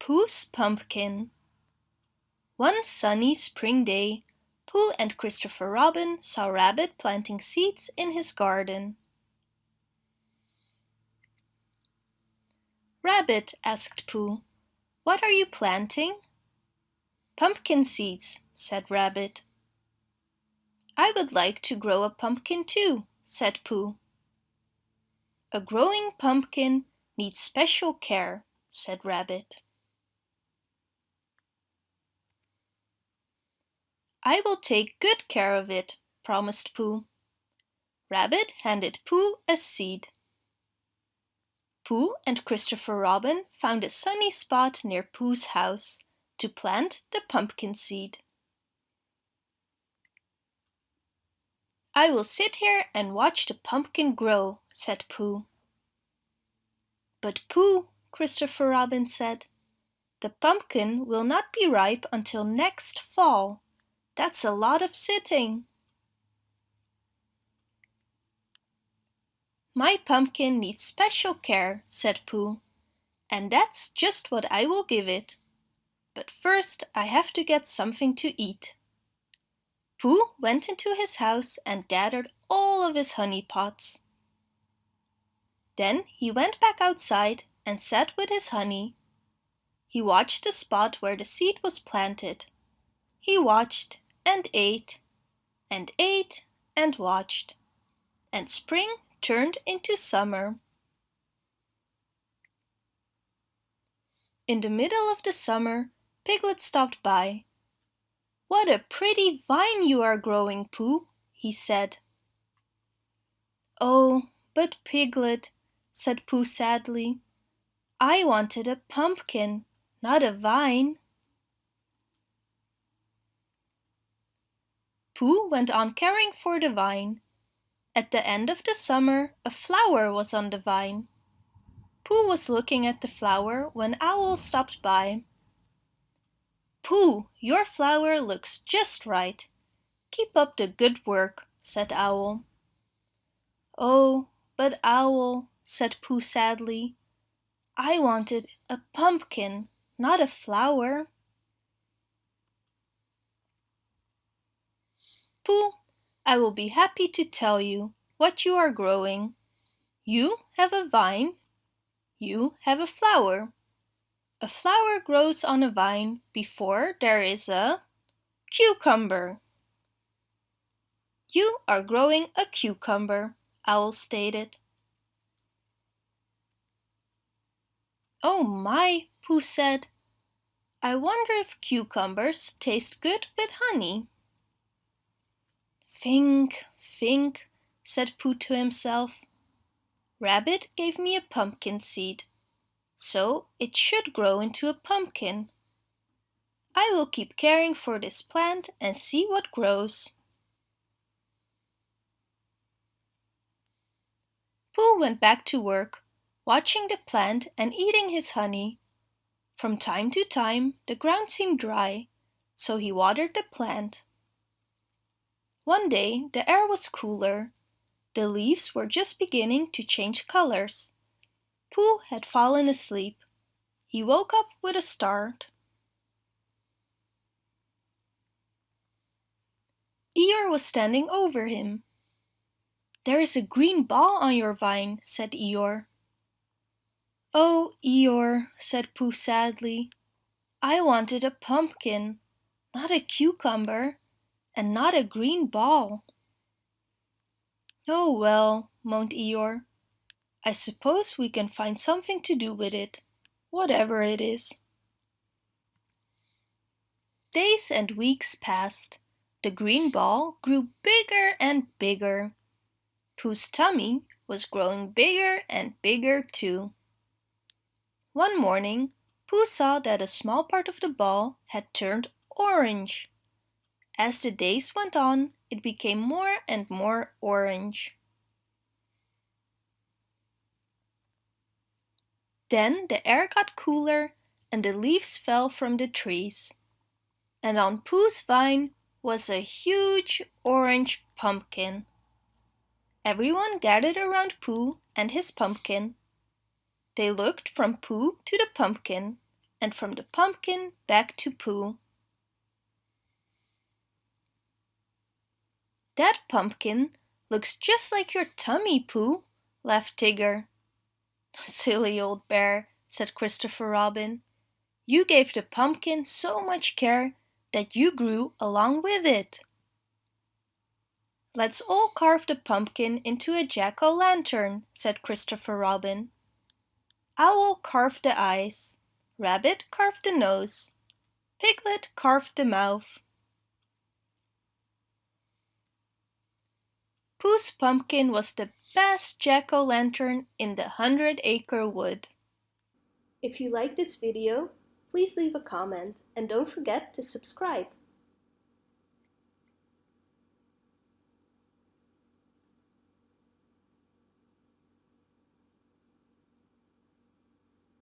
Pooh's Pumpkin One sunny spring day, Pooh and Christopher Robin saw Rabbit planting seeds in his garden. Rabbit, asked Pooh, what are you planting? Pumpkin seeds, said Rabbit. I would like to grow a pumpkin too, said Pooh. A growing pumpkin needs special care, said Rabbit. I will take good care of it, promised Pooh. Rabbit handed Pooh a seed. Pooh and Christopher Robin found a sunny spot near Pooh's house to plant the pumpkin seed. I will sit here and watch the pumpkin grow, said Pooh. But Pooh, Christopher Robin said, the pumpkin will not be ripe until next fall. That's a lot of sitting. My pumpkin needs special care, said Pooh, and that's just what I will give it. But first I have to get something to eat. Pooh went into his house and gathered all of his honey pots. Then he went back outside and sat with his honey. He watched the spot where the seed was planted. He watched and ate and ate and watched. And spring turned into summer. In the middle of the summer, Piglet stopped by. What a pretty vine you are growing, Pooh, he said. Oh, but Piglet, said Pooh sadly, I wanted a pumpkin, not a vine. Pooh went on caring for the vine. At the end of the summer, a flower was on the vine. Pooh was looking at the flower when Owl stopped by. Pooh, your flower looks just right. Keep up the good work, said Owl. Oh, but Owl, said Pooh sadly, I wanted a pumpkin, not a flower. Pooh, I will be happy to tell you what you are growing. You have a vine. You have a flower. A flower grows on a vine before there is a cucumber. You are growing a cucumber, Owl stated. Oh my, Pooh said. I wonder if cucumbers taste good with honey. Think, think, said Pooh to himself. Rabbit gave me a pumpkin seed, so it should grow into a pumpkin. I will keep caring for this plant and see what grows. Pooh went back to work, watching the plant and eating his honey. From time to time the ground seemed dry, so he watered the plant. One day the air was cooler. The leaves were just beginning to change colors. Pooh had fallen asleep. He woke up with a start. Eeyore was standing over him. There is a green ball on your vine, said Eeyore. Oh, Eeyore, said Pooh sadly. I wanted a pumpkin, not a cucumber and not a green ball. Oh well, moaned Eeyore. I suppose we can find something to do with it, whatever it is. Days and weeks passed. The green ball grew bigger and bigger. Pooh's tummy was growing bigger and bigger too. One morning, Pooh saw that a small part of the ball had turned orange. As the days went on, it became more and more orange. Then the air got cooler and the leaves fell from the trees. And on Pooh's vine was a huge orange pumpkin. Everyone gathered around Pooh and his pumpkin. They looked from Pooh to the pumpkin. and from the pumpkin back to Pooh. That pumpkin looks just like your tummy, Pooh, laughed Tigger. Silly old bear, said Christopher Robin. You gave the pumpkin so much care that you grew along with it. Let's all carve the pumpkin into a jack-o'-lantern, said Christopher Robin. Owl carved the eyes, Rabbit carved the nose, Piglet carved the mouth. Pooh's pumpkin was the best jack-o'-lantern in the Hundred Acre Wood. If you like this video, please leave a comment and don't forget to subscribe.